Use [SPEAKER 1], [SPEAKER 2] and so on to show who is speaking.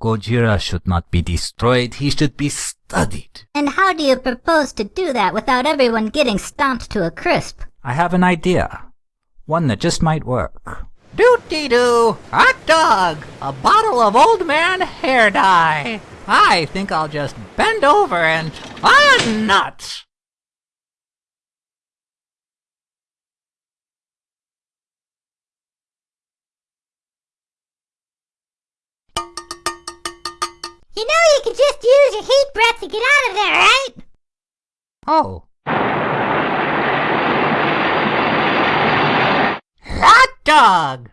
[SPEAKER 1] Gojira should not be destroyed, he should be studied.
[SPEAKER 2] And how do you propose to do that without everyone getting stomped to a crisp?
[SPEAKER 1] I have an idea. One that just might work.
[SPEAKER 3] Doot-dee-doo! Hot dog! A bottle of old man hair dye! I think I'll just bend over and... Ah, nuts!
[SPEAKER 2] You know you can just use your heat breath to get out of there, right?
[SPEAKER 3] Oh. Hot dog!